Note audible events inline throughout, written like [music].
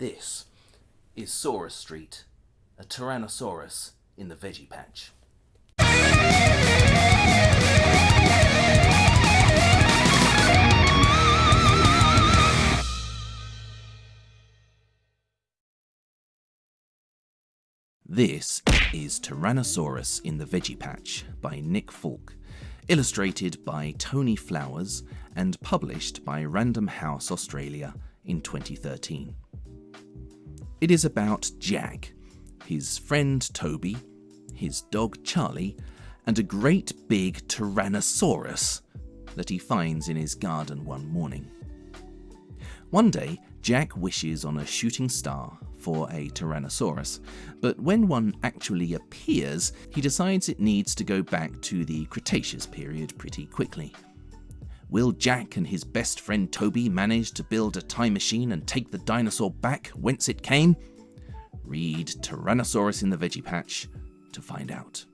This is Saurus Street, a Tyrannosaurus in the veggie patch. This is Tyrannosaurus in the Veggie Patch by Nick Falk, illustrated by Tony Flowers and published by Random House Australia in 2013. It is about Jack, his friend Toby, his dog Charlie, and a great big Tyrannosaurus that he finds in his garden one morning. One day, Jack wishes on a shooting star for a Tyrannosaurus, but when one actually appears, he decides it needs to go back to the Cretaceous period pretty quickly. Will Jack and his best friend Toby manage to build a time machine and take the dinosaur back whence it came? Read Tyrannosaurus in the Veggie Patch to find out.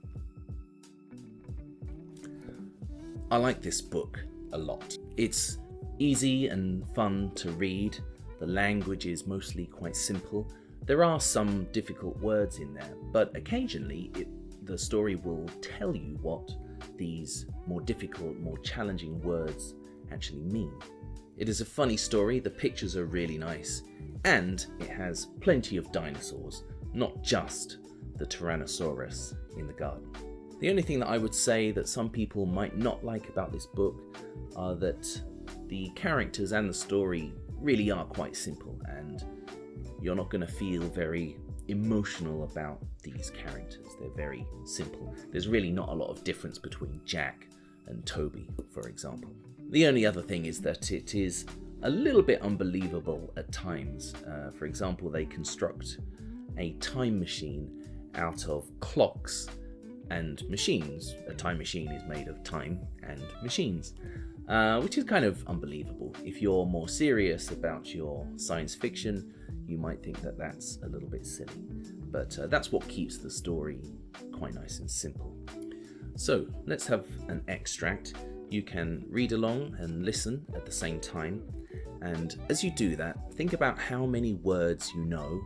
I like this book a lot. It's easy and fun to read. The language is mostly quite simple. There are some difficult words in there, but occasionally it, the story will tell you what these more difficult, more challenging words actually mean. It is a funny story, the pictures are really nice, and it has plenty of dinosaurs, not just the Tyrannosaurus in the garden. The only thing that I would say that some people might not like about this book are that the characters and the story really are quite simple and you're not going to feel very emotional about these characters. They're very simple. There's really not a lot of difference between Jack and Toby, for example. The only other thing is that it is a little bit unbelievable at times. Uh, for example, they construct a time machine out of clocks and machines. A time machine is made of time and machines, uh, which is kind of unbelievable. If you're more serious about your science fiction, you might think that that's a little bit silly. But uh, that's what keeps the story quite nice and simple. So let's have an extract. You can read along and listen at the same time. And as you do that, think about how many words you know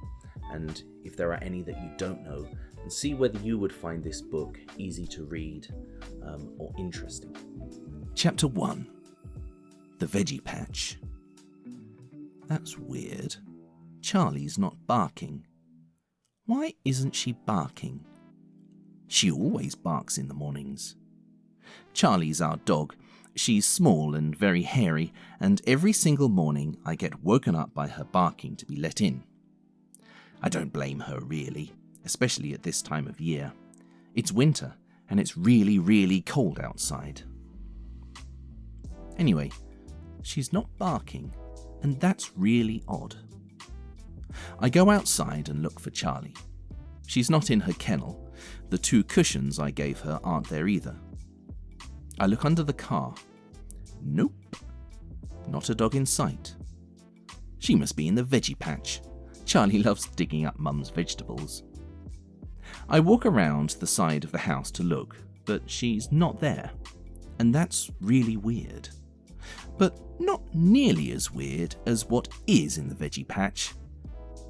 and if there are any that you don't know, and see whether you would find this book easy to read um, or interesting. Chapter 1 The Veggie Patch. That's weird. Charlie's not barking. Why isn't she barking? She always barks in the mornings. Charlie's our dog. She's small and very hairy, and every single morning I get woken up by her barking to be let in. I don't blame her really, especially at this time of year. It's winter, and it's really, really cold outside. Anyway, she's not barking, and that's really odd. I go outside and look for Charlie. She's not in her kennel. The two cushions I gave her aren't there either. I look under the car. Nope. Not a dog in sight. She must be in the veggie patch. Charlie [laughs] loves digging up Mum's vegetables. I walk around the side of the house to look, but she's not there. And that's really weird. But not nearly as weird as what is in the veggie patch.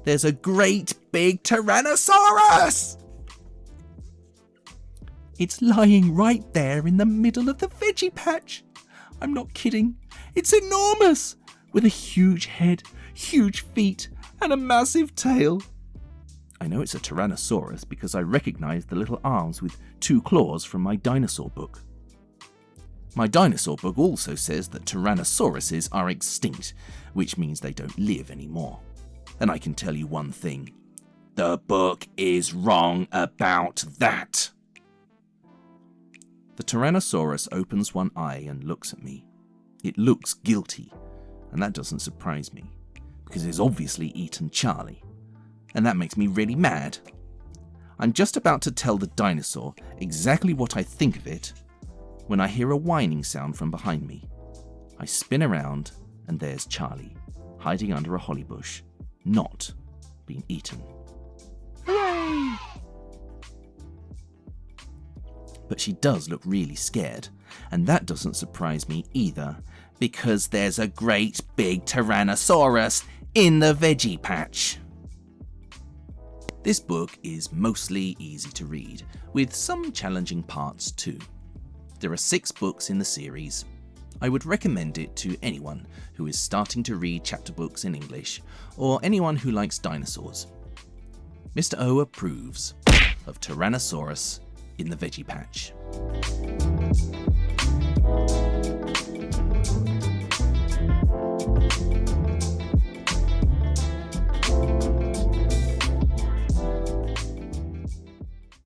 There's a great big Tyrannosaurus! It's lying right there in the middle of the veggie patch. I'm not kidding. It's enormous, with a huge head, huge feet, and a massive tail. I know it's a Tyrannosaurus because I recognize the little arms with two claws from my dinosaur book. My dinosaur book also says that Tyrannosauruses are extinct, which means they don't live anymore. And I can tell you one thing. The book is wrong about that. The Tyrannosaurus opens one eye and looks at me. It looks guilty, and that doesn't surprise me because it's obviously eaten Charlie. And that makes me really mad. I'm just about to tell the dinosaur exactly what I think of it when I hear a whining sound from behind me. I spin around and there's Charlie, hiding under a holly bush, not being eaten. Yay! But she does look really scared, and that doesn't surprise me either, because there's a great big Tyrannosaurus in the veggie patch. This book is mostly easy to read, with some challenging parts too. There are six books in the series. I would recommend it to anyone who is starting to read chapter books in English, or anyone who likes dinosaurs. Mr. O approves of Tyrannosaurus in the Veggie Patch.